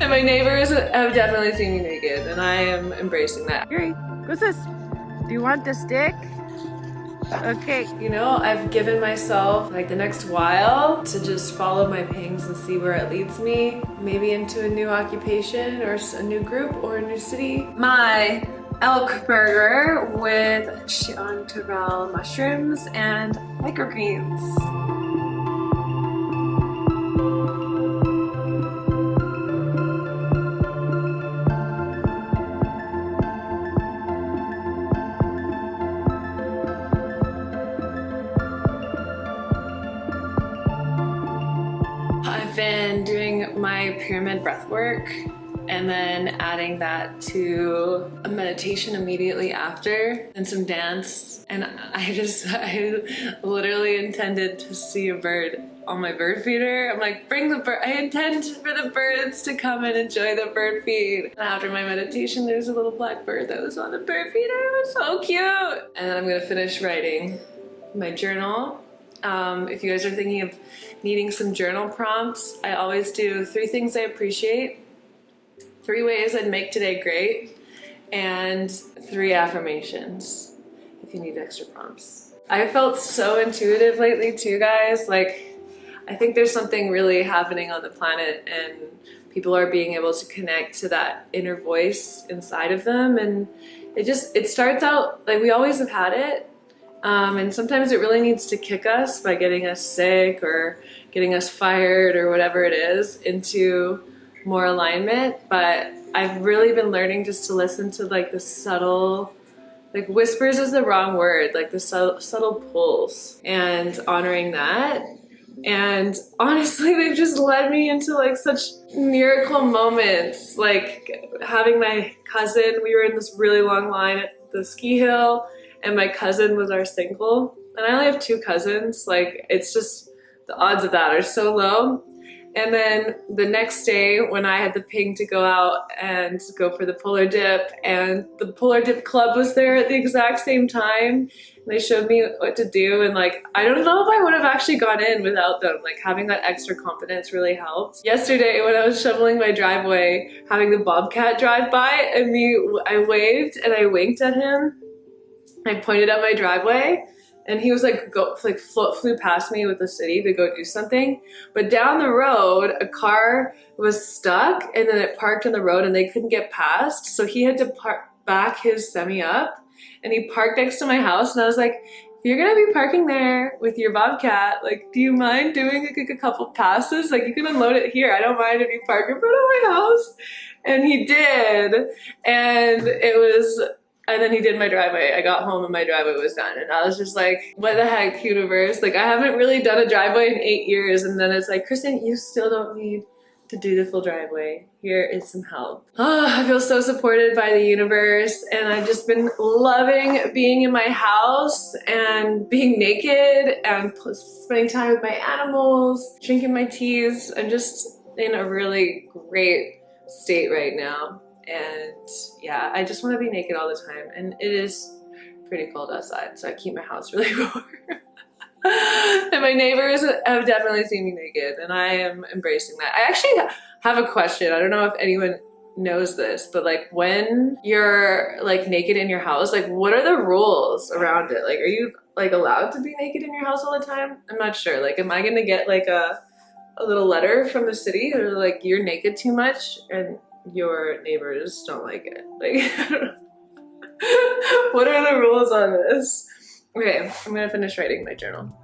And my neighbors have definitely seen me naked and I am embracing that. Yuri, what's this? Do you want the stick? Okay. You know, I've given myself like the next while to just follow my pings and see where it leads me. Maybe into a new occupation or a new group or a new city. My elk burger with chanterelle mushrooms and microgreens. My pyramid breath work and then adding that to a meditation immediately after and some dance. And I just, I literally intended to see a bird on my bird feeder. I'm like, bring the bird, I intend for the birds to come and enjoy the bird feed. And after my meditation, there's a little black bird that was on the bird feeder. It was so cute. And then I'm gonna finish writing my journal um, if you guys are thinking of needing some journal prompts, I always do three things I appreciate, three ways I'd make today great, and three affirmations if you need extra prompts. I felt so intuitive lately too, guys. Like, I think there's something really happening on the planet and people are being able to connect to that inner voice inside of them. And it just, it starts out, like we always have had it, um, and sometimes it really needs to kick us by getting us sick or getting us fired or whatever it is into more alignment. But I've really been learning just to listen to like the subtle, like whispers is the wrong word, like the subtle, subtle pulls and honoring that. And honestly, they've just led me into like such miracle moments. Like having my cousin, we were in this really long line at the ski hill and my cousin was our single. And I only have two cousins. Like, it's just, the odds of that are so low. And then the next day when I had the ping to go out and go for the polar dip and the polar dip club was there at the exact same time. They showed me what to do and like, I don't know if I would have actually gone in without them. Like having that extra confidence really helped. Yesterday when I was shoveling my driveway, having the bobcat drive by and me, I waved and I winked at him I pointed at my driveway and he was like, go, like flew, past me with the city to go do something. But down the road, a car was stuck and then it parked on the road and they couldn't get past. So he had to park back his semi up and he parked next to my house. And I was like, if you're gonna be parking there with your Bobcat, like, do you mind doing like a couple passes? Like you can unload it here. I don't mind if you park in front of my house. And he did. And it was and then he did my driveway. I got home and my driveway was done. And I was just like, what the heck, universe? Like, I haven't really done a driveway in eight years. And then it's like, Kristen, you still don't need to do the full driveway. Here is some help. Oh, I feel so supported by the universe. And I've just been loving being in my house and being naked and spending time with my animals, drinking my teas. I'm just in a really great state right now and yeah, I just want to be naked all the time. And it is pretty cold outside, so I keep my house really warm. and my neighbors have definitely seen me naked, and I am embracing that. I actually have a question. I don't know if anyone knows this, but like when you're like naked in your house, like what are the rules around it? Like, are you like allowed to be naked in your house all the time? I'm not sure. Like, am I gonna get like a a little letter from the city or like you're naked too much and your neighbors don't like it. Like, what are the rules on this? Okay, I'm gonna finish writing my journal.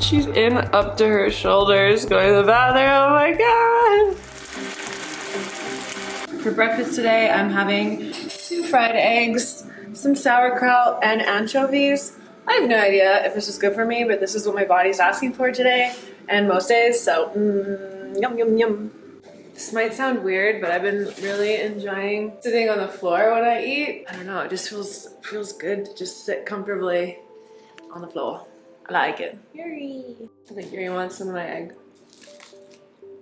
She's in up to her shoulders going to the bathroom. Oh my god. For breakfast today, I'm having two fried eggs, some sauerkraut, and anchovies. I have no idea if this is good for me, but this is what my body's asking for today and most days, so mm, yum yum yum. This might sound weird, but I've been really enjoying sitting on the floor when I eat. I don't know, it just feels feels good to just sit comfortably on the floor. I like it. Yuri. I think Yuri wants some of my egg.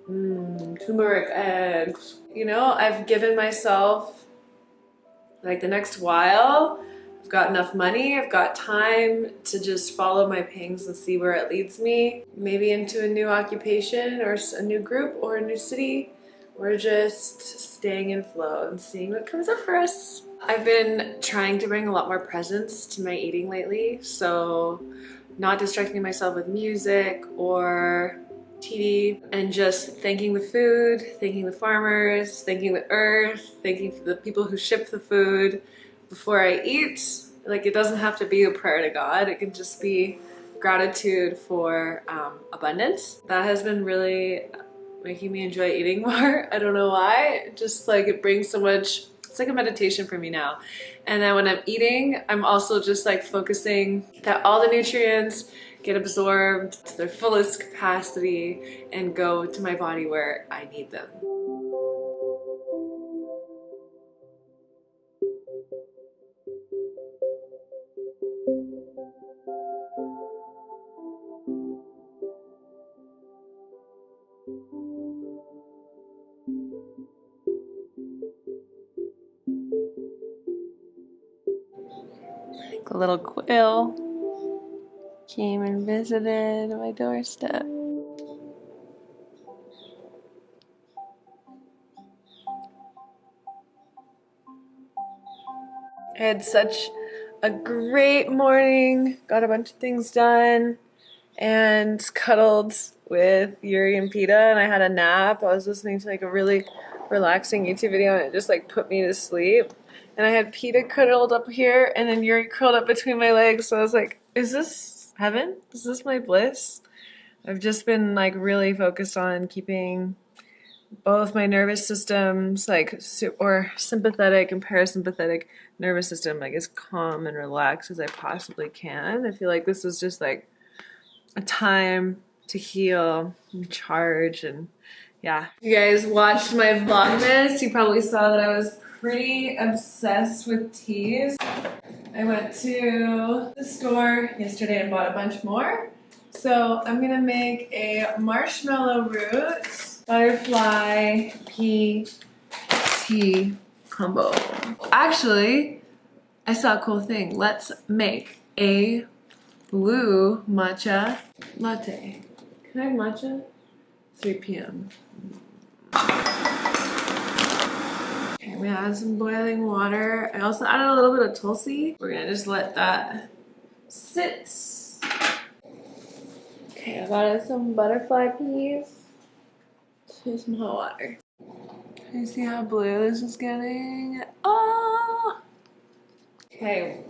Mmm, turmeric eggs. You know, I've given myself like the next while. I've got enough money, I've got time to just follow my pings and see where it leads me. Maybe into a new occupation or a new group or a new city. We're just staying in flow and seeing what comes up for us. I've been trying to bring a lot more presence to my eating lately, so not distracting myself with music or TV and just thanking the food, thanking the farmers, thanking the earth, thanking the people who ship the food before I eat. Like it doesn't have to be a prayer to God, it can just be gratitude for um, abundance. That has been really making me enjoy eating more. I don't know why, just like it brings so much it's like a meditation for me now. And then when I'm eating, I'm also just like focusing that all the nutrients get absorbed to their fullest capacity and go to my body where I need them. A little quill came and visited my doorstep. I had such a great morning, got a bunch of things done, and cuddled with Yuri and Peta, and I had a nap. I was listening to like a really relaxing YouTube video, and it just like put me to sleep and I had Peta cuddled up here and then Yuri curled up between my legs. So I was like, is this heaven? Is this my bliss? I've just been like really focused on keeping both my nervous systems like or sympathetic and parasympathetic nervous system like as calm and relaxed as I possibly can. I feel like this is just like a time to heal and charge and yeah. You guys watched my vlogmas. You probably saw that I was pretty obsessed with teas. I went to the store yesterday and bought a bunch more. So I'm gonna make a marshmallow root butterfly pea tea combo. Actually, I saw a cool thing. Let's make a blue matcha latte. Can I have matcha? 3 p.m. I'm gonna add some boiling water. I also added a little bit of tulsi. We're gonna just let that sit. Okay, I've added some butterfly peas to some hot water. You see how blue this is getting? Oh! Okay,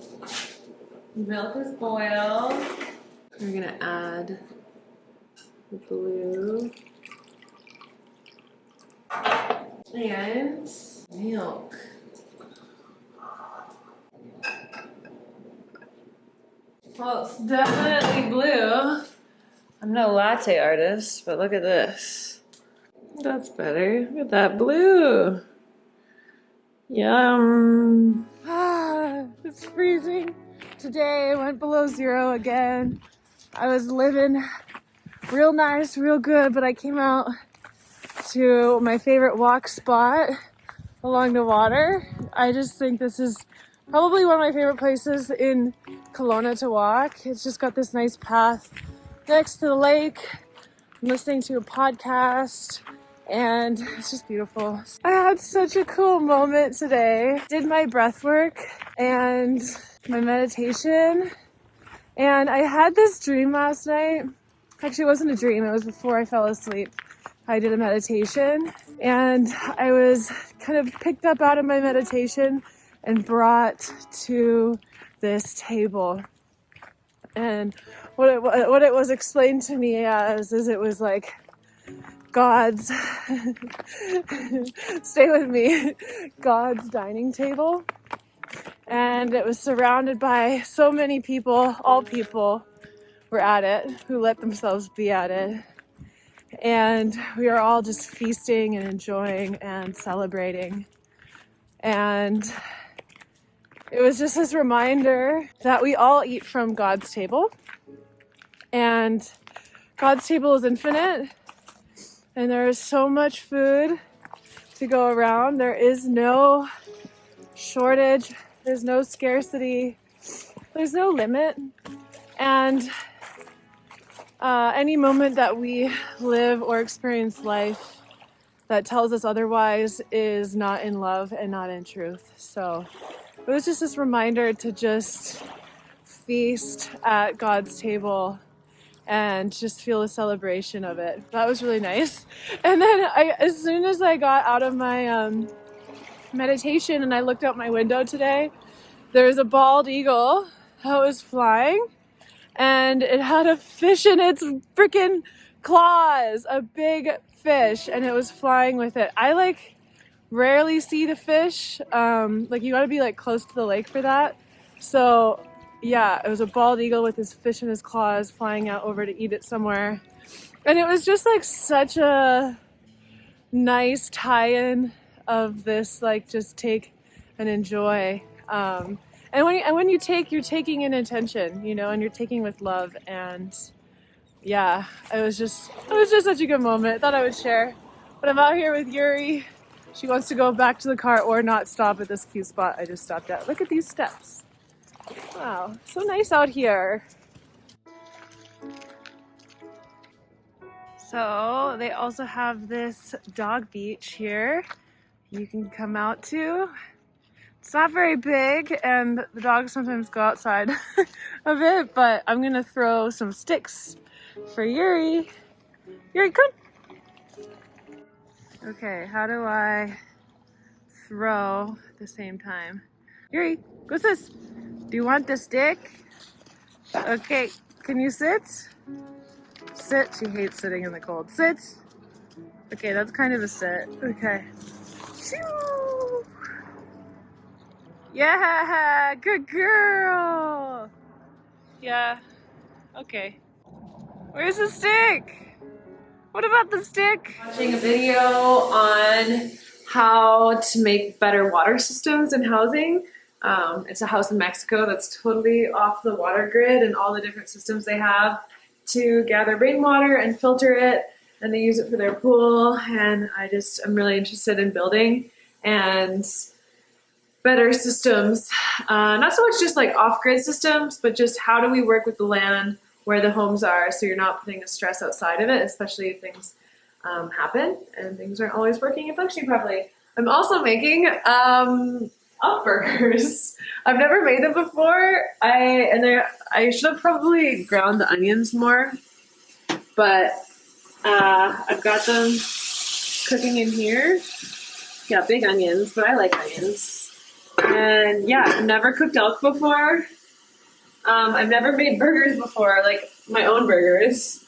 milk is boiled. We're gonna add the blue and milk. Well, it's definitely blue. I'm no latte artist, but look at this. That's better. Look at that blue. Yum. Ah, it's freezing. Today went below zero again. I was living real nice, real good, but I came out to my favorite walk spot along the water. I just think this is probably one of my favorite places in Kelowna to walk. It's just got this nice path next to the lake. I'm listening to a podcast and it's just beautiful. I had such a cool moment today. Did my breath work and my meditation and I had this dream last night. Actually, it wasn't a dream. It was before I fell asleep. I did a meditation and I was kind of picked up out of my meditation and brought to this table. And what it, what it was explained to me as is it was like God's, stay with me, God's dining table. And it was surrounded by so many people, all people were at it, who let themselves be at it. And we are all just feasting and enjoying and celebrating. And it was just this reminder that we all eat from God's table. And God's table is infinite. And there is so much food to go around. There is no shortage, there's no scarcity, there's no limit. And uh, any moment that we live or experience life that tells us otherwise is not in love and not in truth. So it was just this reminder to just feast at God's table and just feel a celebration of it. That was really nice. And then I, as soon as I got out of my um, meditation and I looked out my window today, there was a bald eagle that was flying and it had a fish in its freaking claws, a big fish, and it was flying with it. I like rarely see the fish. Um, like you gotta be like close to the lake for that. So yeah, it was a bald eagle with his fish in his claws flying out over to eat it somewhere. And it was just like such a nice tie-in of this like just take and enjoy. Um, and when you, and when you take, you're taking in intention, you know, and you're taking with love. And yeah, it was just it was just such a good moment. I thought I would share. But I'm out here with Yuri. She wants to go back to the car or not stop at this cute spot I just stopped at. Look at these steps. Wow, so nice out here. So they also have this dog beach here you can come out to. It's not very big and the dogs sometimes go outside of it, but I'm gonna throw some sticks for Yuri. Yuri, come. Okay, how do I throw at the same time? Yuri, what's this? Do you want the stick? Okay, can you sit? Sit, she hates sitting in the cold. Sit. Okay, that's kind of a sit. Okay. Yeah, good girl. Yeah, okay. Where's the stick? What about the stick? Watching a video on how to make better water systems in housing. Um, it's a house in Mexico that's totally off the water grid and all the different systems they have to gather rainwater and filter it and they use it for their pool and I just I'm really interested in building and better systems, uh, not so much just like off-grid systems, but just how do we work with the land where the homes are so you're not putting a stress outside of it, especially if things um, happen and things aren't always working and functioning properly. I'm also making um, up burgers. I've never made them before. I and I should have probably ground the onions more, but uh, I've got them cooking in here. Yeah, big onions, but I like onions. And yeah, I've never cooked elk before. Um, I've never made burgers before, like my own burgers.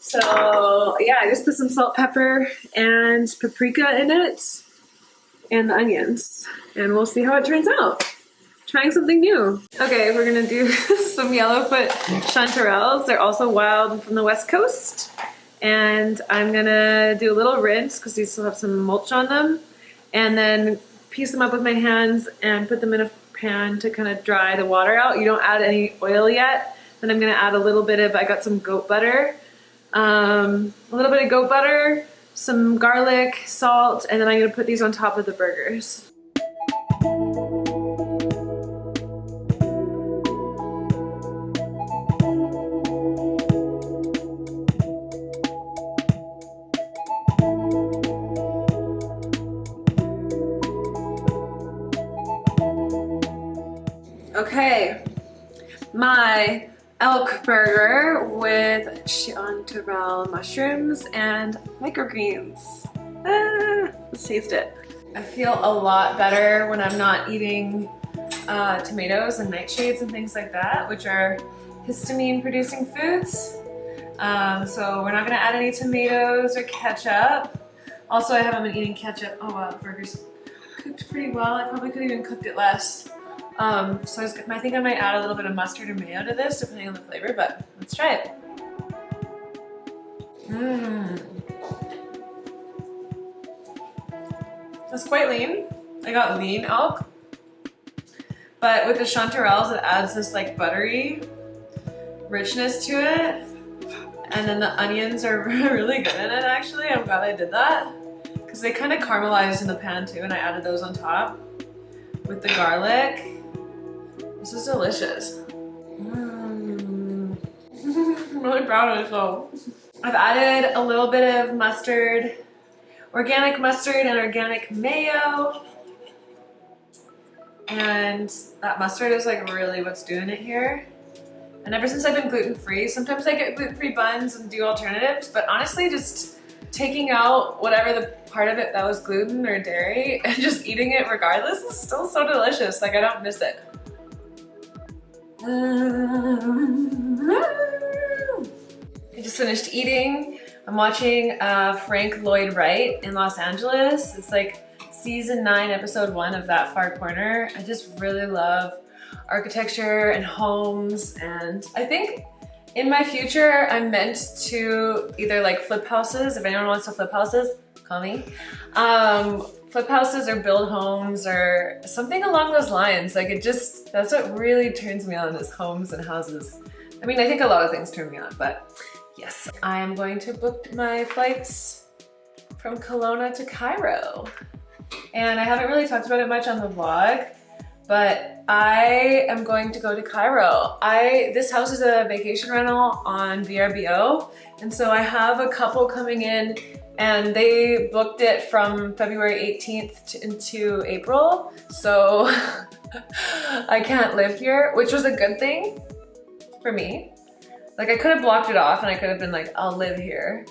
So yeah, I just put some salt, pepper, and paprika in it, and the onions, and we'll see how it turns out. Trying something new. Okay, we're gonna do some yellowfoot chanterelles. They're also wild from the west coast. And I'm gonna do a little rinse because these still have some mulch on them. And then piece them up with my hands and put them in a pan to kind of dry the water out. You don't add any oil yet. Then I'm gonna add a little bit of, I got some goat butter, um, a little bit of goat butter, some garlic, salt, and then I'm gonna put these on top of the burgers. Okay, my elk burger with chanterelle mushrooms and microgreens. Ah, let's taste it. I feel a lot better when I'm not eating uh, tomatoes and nightshades and things like that, which are histamine producing foods. Um, so we're not gonna add any tomatoes or ketchup. Also, I haven't been eating ketchup. Oh wow, the burger's cooked pretty well. I probably could have even cooked it less. Um, so I, was, I think I might add a little bit of mustard or mayo to this, depending on the flavor, but let's try it. Mmm. It's quite lean. I got lean elk. But with the chanterelles, it adds this like buttery richness to it. And then the onions are really good in it actually. I'm glad I did that. Because they kind of caramelized in the pan too and I added those on top with the garlic. This is delicious. Mm. I'm really proud of myself. I've added a little bit of mustard, organic mustard and organic mayo. And that mustard is like really what's doing it here. And ever since I've been gluten-free, sometimes I get gluten-free buns and do alternatives, but honestly just taking out whatever the part of it that was gluten or dairy and just eating it regardless is still so delicious. Like I don't miss it. I just finished eating. I'm watching uh, Frank Lloyd Wright in Los Angeles. It's like season nine, episode one of That Far Corner. I just really love architecture and homes and I think in my future I'm meant to either like flip houses, if anyone wants to flip houses, me. Um, flip houses or build homes or something along those lines. Like it just, that's what really turns me on is homes and houses. I mean, I think a lot of things turn me on, but yes. I am going to book my flights from Kelowna to Cairo. And I haven't really talked about it much on the vlog, but I am going to go to Cairo. I This house is a vacation rental on VRBO, and so I have a couple coming in and they booked it from February 18th to, into April. So I can't live here, which was a good thing for me. Like I could have blocked it off and I could have been like, I'll live here.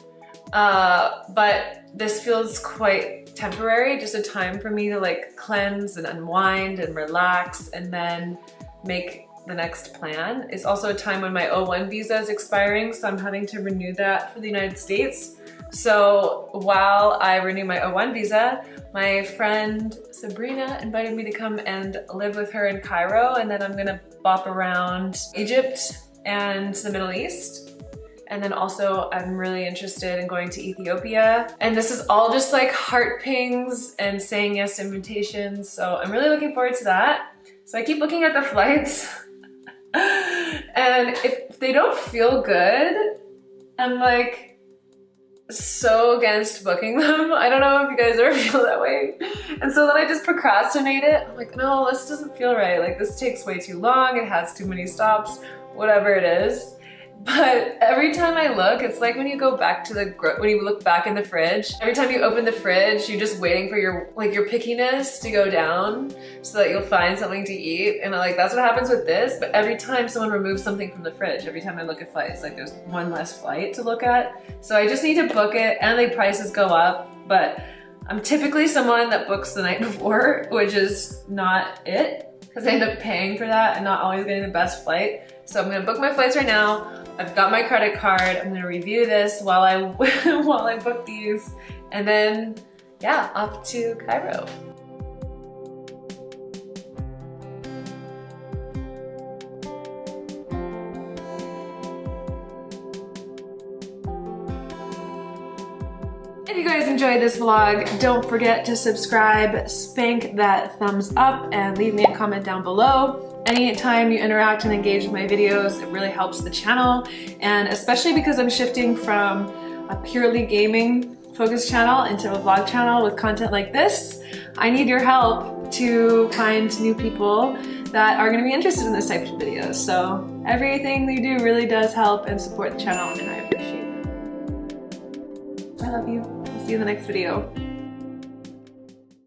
Uh, but this feels quite temporary, just a time for me to like cleanse and unwind and relax and then make the next plan. It's also a time when my O1 visa is expiring, so I'm having to renew that for the United States. So while I renew my O1 visa, my friend Sabrina invited me to come and live with her in Cairo and then I'm gonna bop around Egypt and the Middle East and then also I'm really interested in going to Ethiopia. And this is all just like heart pings and saying yes to invitations. So I'm really looking forward to that. So I keep looking at the flights and if they don't feel good, I'm like so against booking them. I don't know if you guys ever feel that way. And so then I just procrastinate it. I'm like, no, this doesn't feel right. Like this takes way too long. It has too many stops, whatever it is. But every time I look, it's like when you go back to the, when you look back in the fridge, every time you open the fridge, you're just waiting for your, like your pickiness to go down so that you'll find something to eat. And like, that's what happens with this. But every time someone removes something from the fridge, every time I look at flights, like there's one less flight to look at. So I just need to book it and the prices go up. But I'm typically someone that books the night before, which is not it because I end up paying for that and not always getting the best flight. So I'm gonna book my flights right now. I've got my credit card. I'm gonna review this while I while I book these, and then yeah, off to Cairo. If you guys enjoyed this vlog, don't forget to subscribe, spank that thumbs up, and leave me a comment down below. Anytime you interact and engage with my videos, it really helps the channel. And especially because I'm shifting from a purely gaming focused channel into a vlog channel with content like this, I need your help to find new people that are gonna be interested in this type of videos. So everything you do really does help and support the channel and I appreciate it. I love you. I'll see you in the next video.